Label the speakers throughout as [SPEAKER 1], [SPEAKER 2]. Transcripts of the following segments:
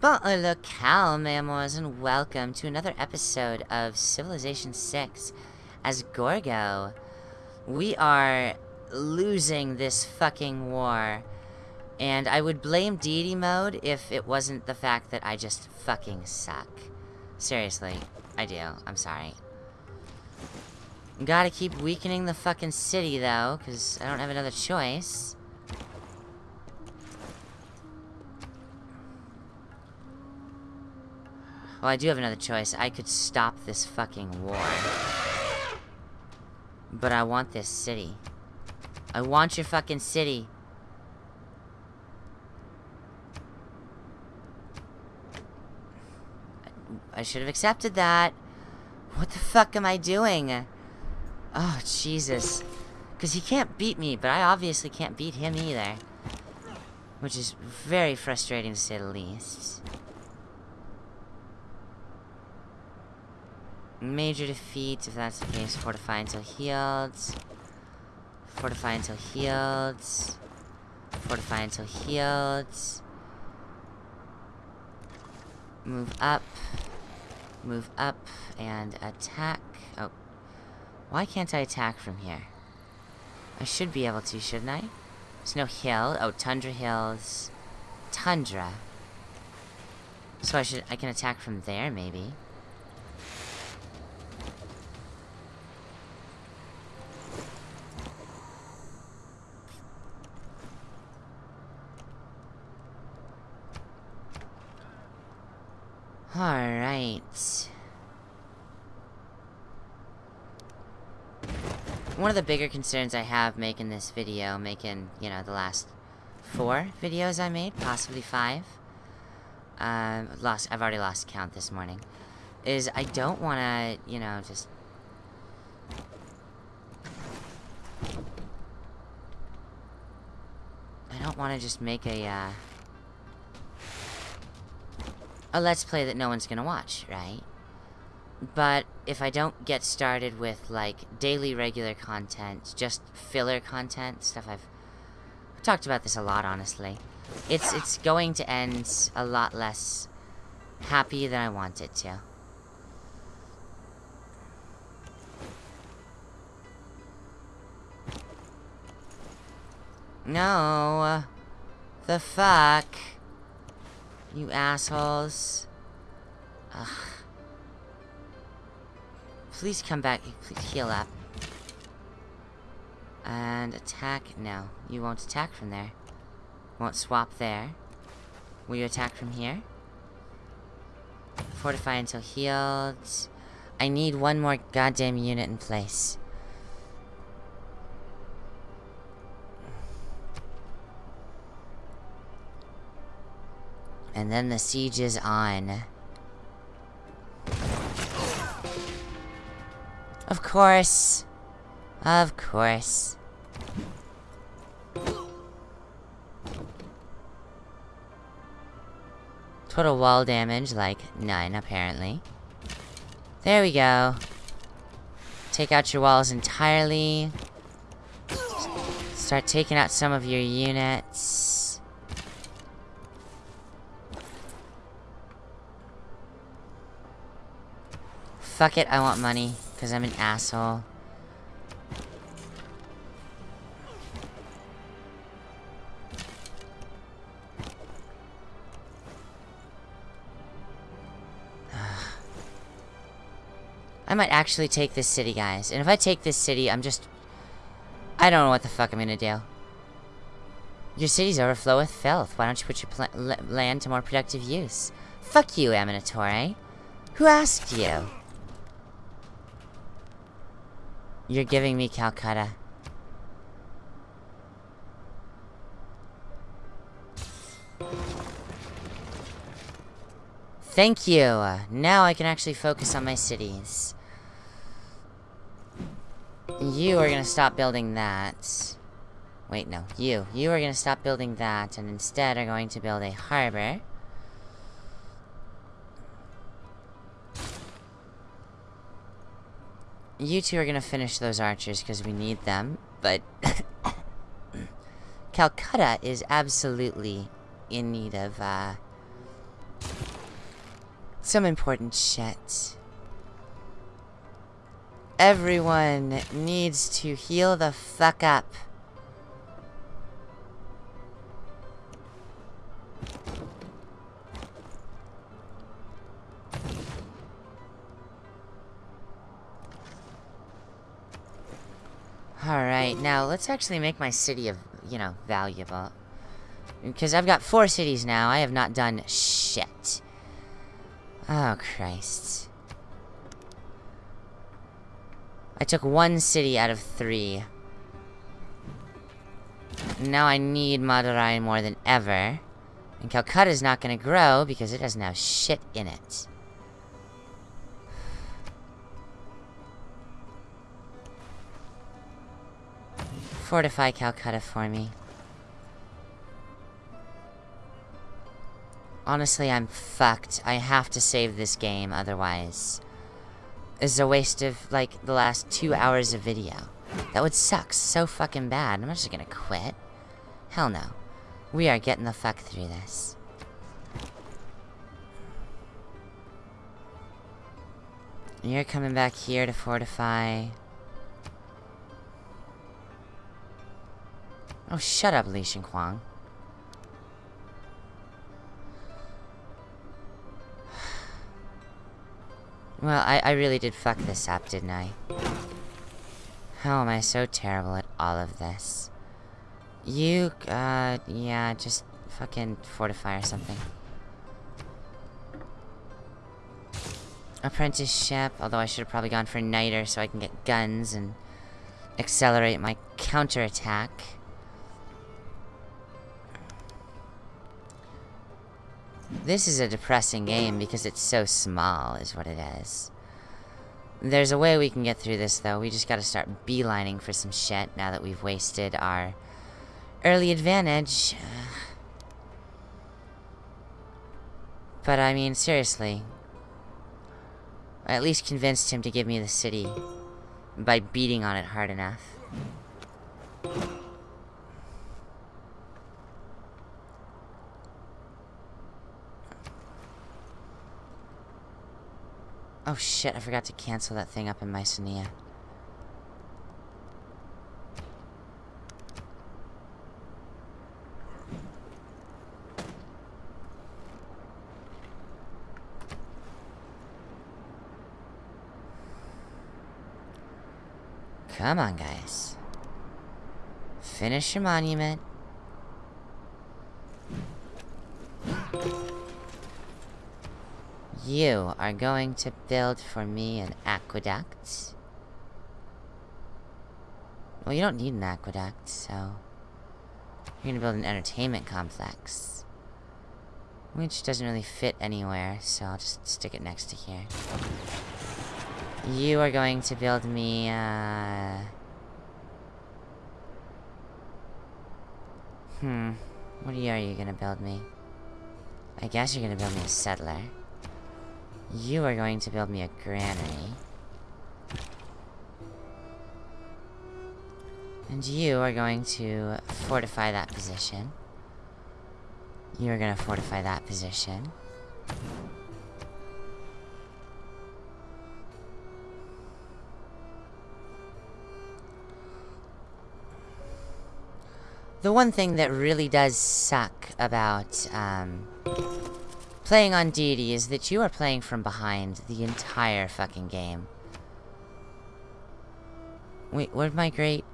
[SPEAKER 1] Bon locale, memoirs, and welcome to another episode of Civilization 6 as Gorgo. We are losing this fucking war. And I would blame deity mode if it wasn't the fact that I just fucking suck. Seriously, I do. I'm sorry. Gotta keep weakening the fucking city, though, because I don't have another choice. Well, I do have another choice. I could stop this fucking war. But I want this city. I want your fucking city. I should have accepted that. What the fuck am I doing? Oh, Jesus. Because he can't beat me, but I obviously can't beat him either. Which is very frustrating to say the least. Major defeat, if that's the case. Fortify until healed. Fortify until healed. Fortify until healed. Move up. Move up and attack. Oh. Why can't I attack from here? I should be able to, shouldn't I? There's no hill. Oh, Tundra Hills. Tundra. So I should- I can attack from there, maybe. Alright. One of the bigger concerns I have making this video, making, you know, the last four videos I made, possibly five. Um, lost, I've already lost count this morning. Is I don't want to, you know, just... I don't want to just make a, uh... A let's play that no one's gonna watch, right? But if I don't get started with, like, daily regular content, just filler content, stuff I've... Talked about this a lot, honestly. It's, it's going to end a lot less happy than I want it to. No. The fuck? You assholes. Ugh. Please come back. Please heal up. And attack? No. You won't attack from there. Won't swap there. Will you attack from here? Fortify until healed. I need one more goddamn unit in place. And then the siege is on. Of course. Of course. Total wall damage, like, none, apparently. There we go. Take out your walls entirely. Start taking out some of your units. Fuck it, I want money. Because I'm an asshole. I might actually take this city, guys. And if I take this city, I'm just... I don't know what the fuck I'm gonna do. Your cities overflow with filth. Why don't you put your land to more productive use? Fuck you, Amanitore. Who asked you? You're giving me Calcutta. Thank you! Now I can actually focus on my cities. You are gonna stop building that. Wait, no. You. You are gonna stop building that, and instead are going to build a harbor. You two are gonna finish those archers because we need them, but... Calcutta is absolutely in need of, uh... some important shit. Everyone needs to heal the fuck up. Alright, now let's actually make my city, of, you know, valuable. Because I've got four cities now, I have not done shit. Oh, Christ. I took one city out of three. Now I need Madurai more than ever. And Calcutta's not gonna grow because it doesn't have shit in it. Fortify Calcutta for me. Honestly, I'm fucked. I have to save this game, otherwise... It's a waste of, like, the last two hours of video. That would suck so fucking bad. I'm just gonna quit. Hell no. We are getting the fuck through this. You're coming back here to fortify... Oh, shut up, Li Shinquang. Well, I, I really did fuck this up, didn't I? How am I so terrible at all of this? You, uh, yeah, just fucking fortify or something. Apprenticeship, although I should have probably gone for Niter so I can get guns and accelerate my counterattack. This is a depressing game because it's so small, is what it is. There's a way we can get through this, though. We just gotta start beelining for some shit now that we've wasted our early advantage. But, I mean, seriously. I at least convinced him to give me the city by beating on it hard enough. Oh shit, I forgot to cancel that thing up in Mycenae. Come on, guys. Finish your monument. You are going to build for me an aqueduct. Well, you don't need an aqueduct, so... You're gonna build an entertainment complex. Which doesn't really fit anywhere, so I'll just stick it next to here. You are going to build me, uh... Hmm. What are you gonna build me? I guess you're gonna build me a settler. You are going to build me a granary. And you are going to fortify that position. You are going to fortify that position. The one thing that really does suck about, um, playing on deity is that you are playing from behind the entire fucking game. Wait, where'd my great...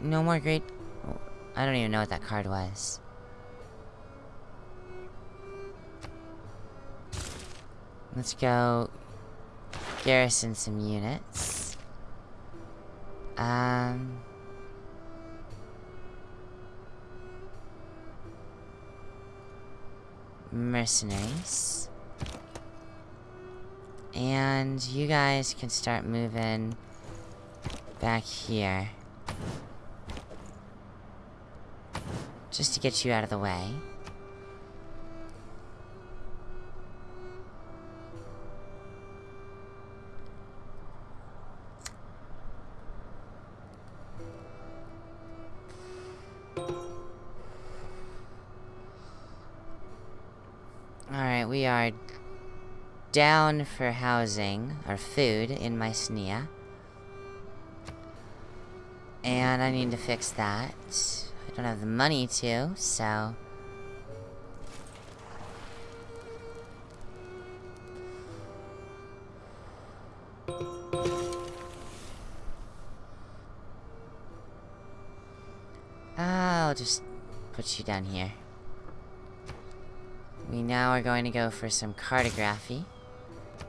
[SPEAKER 1] No more great... I don't even know what that card was. Let's go... Garrison some units. Um... mercenaries. And you guys can start moving back here. Just to get you out of the way. Down for housing, or food, in my Mycenae. And I need to fix that. I don't have the money to, so... I'll just put you down here. We now are going to go for some cartography.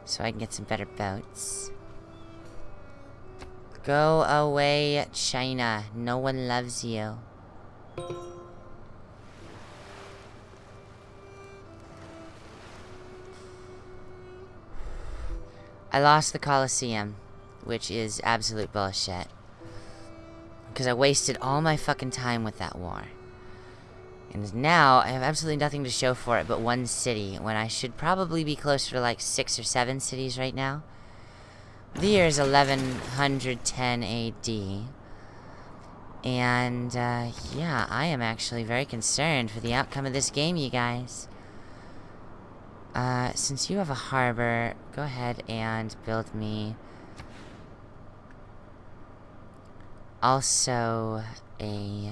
[SPEAKER 1] So I can get some better boats. Go away, China. No one loves you. I lost the Colosseum, which is absolute bullshit. Because I wasted all my fucking time with that war. And now, I have absolutely nothing to show for it but one city, when I should probably be closer to like six or seven cities right now. The year is 1110 AD. And, uh, yeah, I am actually very concerned for the outcome of this game, you guys. Uh, since you have a harbor, go ahead and build me... Also, a...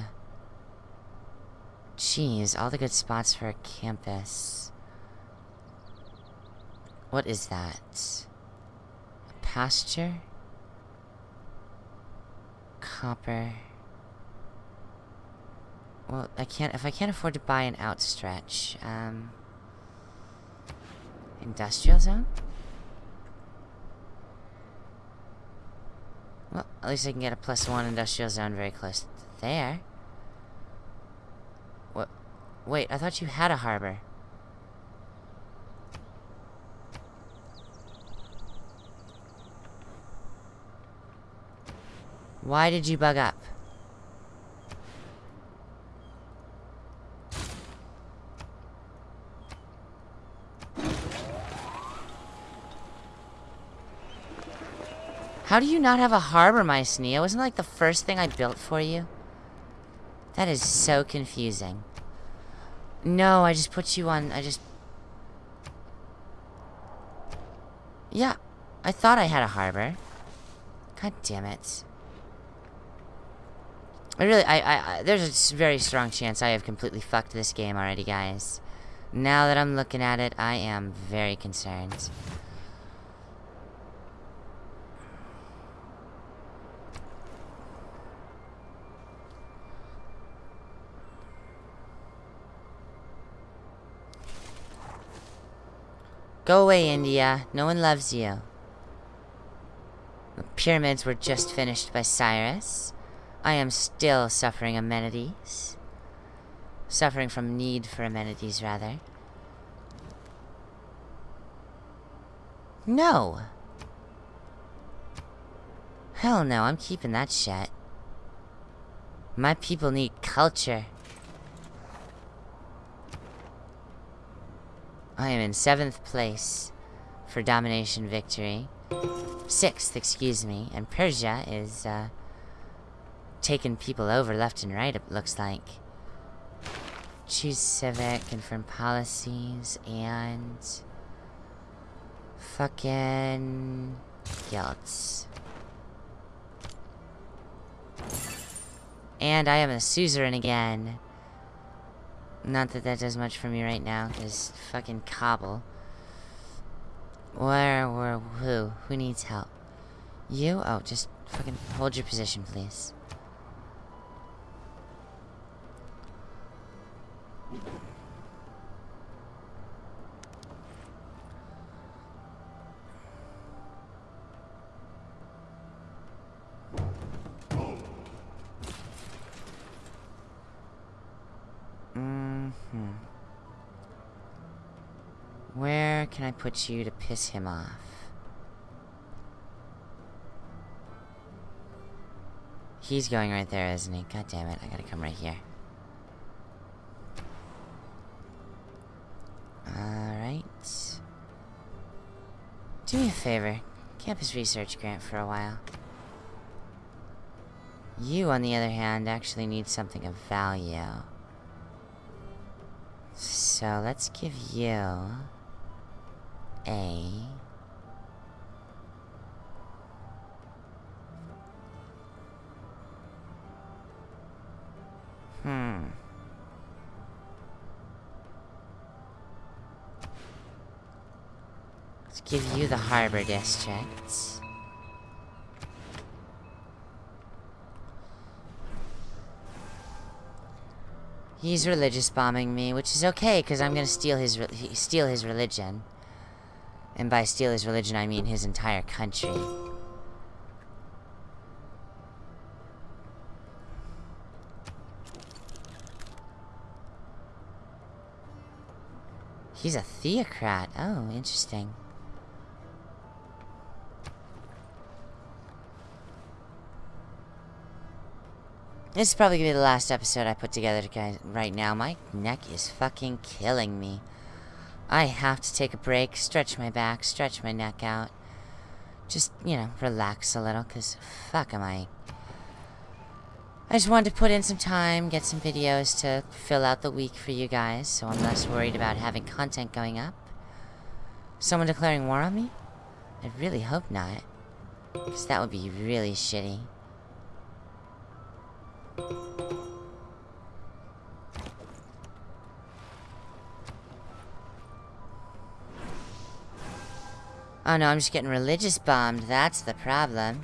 [SPEAKER 1] Jeez, all the good spots for a campus. What is that? A pasture? Copper. Well, I can't- if I can't afford to buy an outstretch, um... Industrial zone? Well, at least I can get a plus one industrial zone very close to there. Wait, I thought you had a harbor. Why did you bug up? How do you not have a harbor, my Mycenae? Wasn't like the first thing I built for you? That is so confusing. No, I just put you on... I just... Yeah, I thought I had a harbor. God damn it. I really, I, I, there's a very strong chance I have completely fucked this game already, guys. Now that I'm looking at it, I am very concerned. Go away, India. No one loves you. The pyramids were just finished by Cyrus. I am still suffering amenities. Suffering from need for amenities, rather. No! Hell no, I'm keeping that shit. My people need culture. I am in seventh place for domination victory. Sixth, excuse me. And Persia is, uh, taking people over left and right, it looks like. Choose civic, confirm policies, and... Fucking... Guilds. And I am a suzerain again. Not that that does much for me right now, because fucking cobble. Where, where, who? Who needs help? You? Oh, just fucking hold your position, please. Mm hmm Where can I put you to piss him off? He's going right there, isn't he? God damn it, I gotta come right here. Alright. Do me a favor. Campus research grant for a while. You, on the other hand, actually need something of value. So, let's give you... A. Hmm. Let's give you the harbor district. He's religious bombing me, which is okay, because I'm gonna steal his steal his religion. And by steal his religion, I mean his entire country. He's a theocrat. Oh, interesting. This is probably gonna be the last episode I put together guys right now. My neck is fucking killing me. I have to take a break, stretch my back, stretch my neck out. Just, you know, relax a little, because fuck am I... I just wanted to put in some time, get some videos to fill out the week for you guys, so I'm less worried about having content going up. Someone declaring war on me? I really hope not. Because that would be really shitty. Oh no, I'm just getting religious bombed. That's the problem.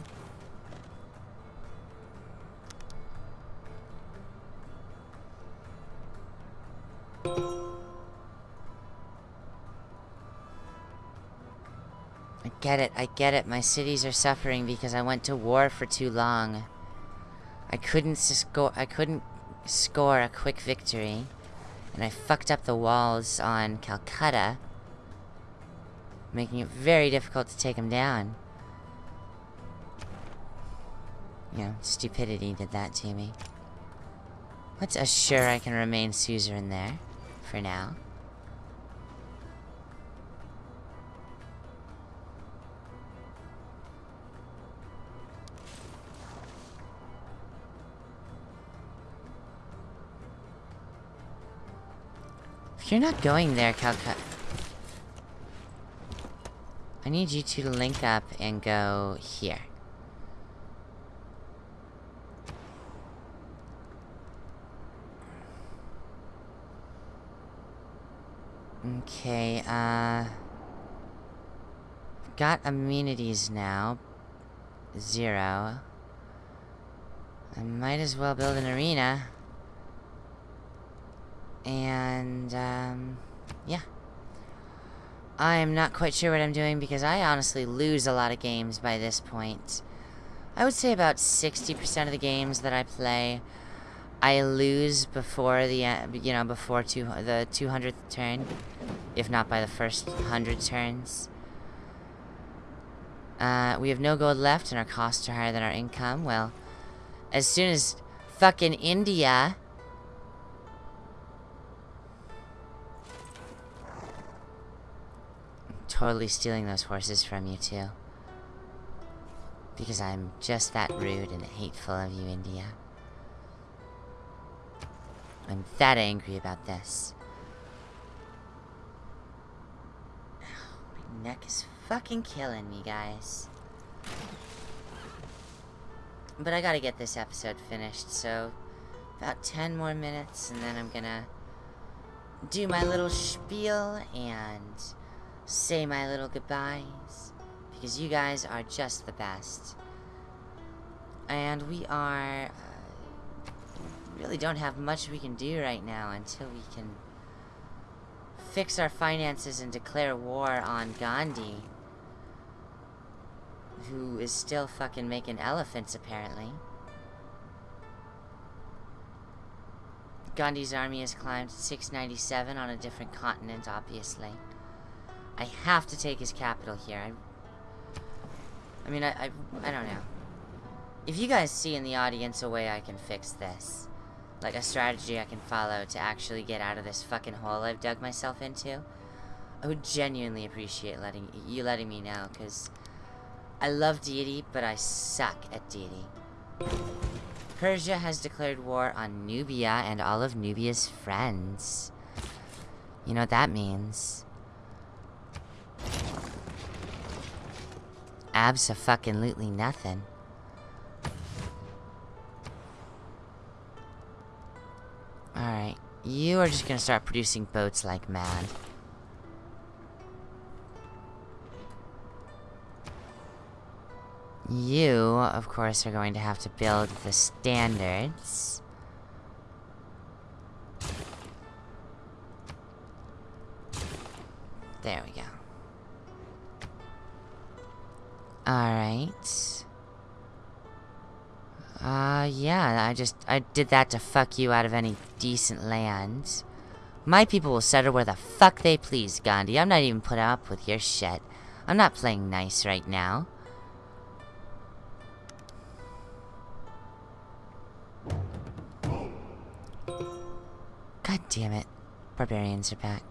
[SPEAKER 1] I get it, I get it. My cities are suffering because I went to war for too long. I couldn't score I couldn't score a quick victory. And I fucked up the walls on Calcutta making it very difficult to take him down. You know, stupidity did that to me. Let's assure I can remain suzerain there, for now. If you're not going there, Calcutta... Need you to link up and go here. Okay, uh... Got amenities now. Zero. I might as well build an arena. And, um... Yeah. I'm not quite sure what I'm doing because I honestly lose a lot of games by this point. I would say about 60% of the games that I play, I lose before the, uh, you know, before two, the 200th turn, if not by the first 100 turns. Uh, we have no gold left and our costs are higher than our income. Well, as soon as fucking India totally stealing those horses from you, too. Because I'm just that rude and hateful of you, India. I'm that angry about this. My neck is fucking killing me, guys. But I gotta get this episode finished, so... About 10 more minutes, and then I'm gonna... Do my little spiel, and say my little goodbyes because you guys are just the best. And we are... Uh, really don't have much we can do right now until we can fix our finances and declare war on Gandhi. Who is still fucking making elephants, apparently. Gandhi's army has climbed 697 on a different continent, obviously. I have to take his capital here. I, I mean, I, I, I don't know. If you guys see in the audience a way I can fix this, like a strategy I can follow to actually get out of this fucking hole I've dug myself into, I would genuinely appreciate letting you letting me know, because I love deity, but I suck at deity. Persia has declared war on Nubia and all of Nubia's friends. You know what that means. Abso-fucking-lutely nothing. Alright, you are just gonna start producing boats like mad. You, of course, are going to have to build the standards. There we go. Alright. Uh, yeah, I just, I did that to fuck you out of any decent land. My people will settle where the fuck they please, Gandhi. I'm not even putting up with your shit. I'm not playing nice right now. God damn it. Barbarians are back.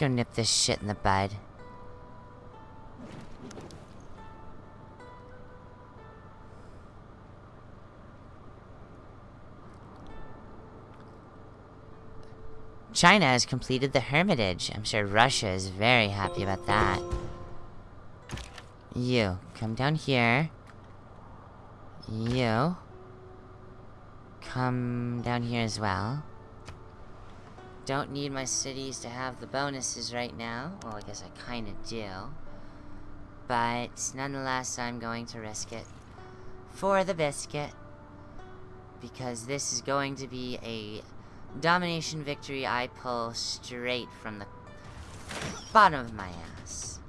[SPEAKER 1] Go nip this shit in the bud. China has completed the Hermitage. I'm sure Russia is very happy about that. You, come down here. You. Come down here as well. Don't need my cities to have the bonuses right now. Well, I guess I kinda do. But, nonetheless, I'm going to risk it. For the biscuit. Because this is going to be a domination victory I pull straight from the bottom of my ass.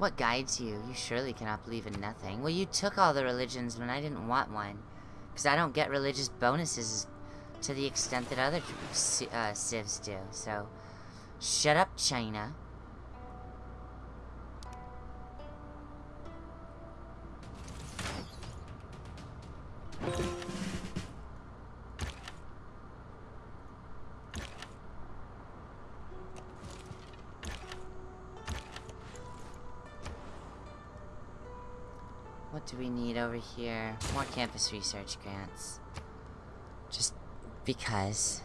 [SPEAKER 1] What guides you? You surely cannot believe in nothing. Well, you took all the religions when I didn't want one. Because I don't get religious bonuses to the extent that other uh, civs do. So, shut up, China. Over here? More campus research grants. Just because.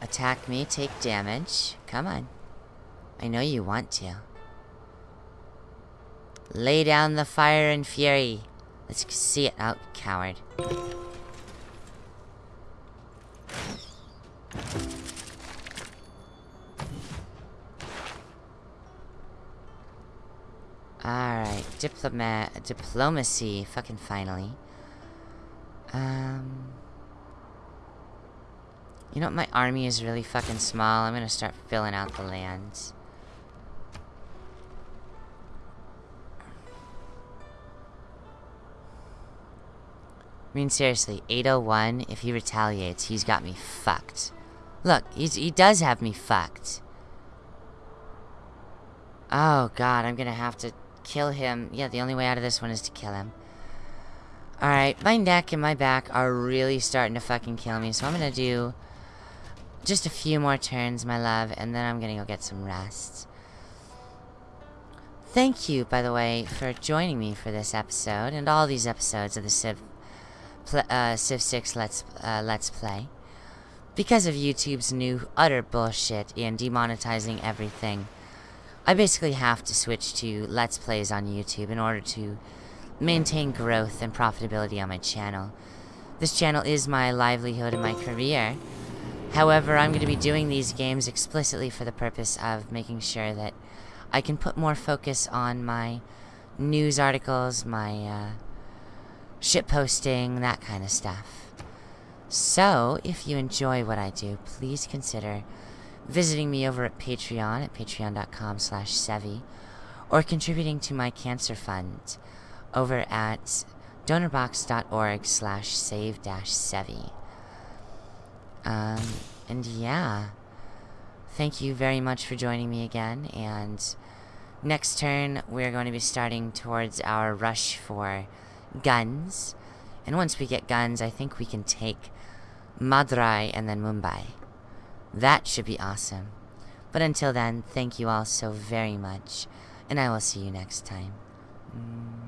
[SPEAKER 1] Attack me, take damage. Come on. I know you want to. Lay down the fire and fury. Let's see it out, coward. Diplomat, diplomacy, fucking finally. Um... You know what, my army is really fucking small. I'm gonna start filling out the lands. I mean, seriously, 801, if he retaliates, he's got me fucked. Look, he's, he does have me fucked. Oh, God, I'm gonna have to kill him. Yeah, the only way out of this one is to kill him. Alright, my neck and my back are really starting to fucking kill me, so I'm gonna do just a few more turns, my love, and then I'm gonna go get some rest. Thank you, by the way, for joining me for this episode, and all these episodes of the Civ, uh, Civ 6 Let's, uh, Let's Play. Because of YouTube's new utter bullshit in demonetizing everything, I basically have to switch to Let's Plays on YouTube in order to maintain growth and profitability on my channel. This channel is my livelihood and my career. However, I'm going to be doing these games explicitly for the purpose of making sure that I can put more focus on my news articles, my uh, posting, that kind of stuff. So, if you enjoy what I do, please consider visiting me over at Patreon at patreon.com slash Sevi, or contributing to my cancer fund over at donorbox.org slash save dash Sevi. Um, and yeah, thank you very much for joining me again, and next turn we're going to be starting towards our rush for guns, and once we get guns, I think we can take Madurai and then Mumbai. That should be awesome. But until then, thank you all so very much, and I will see you next time. Mm.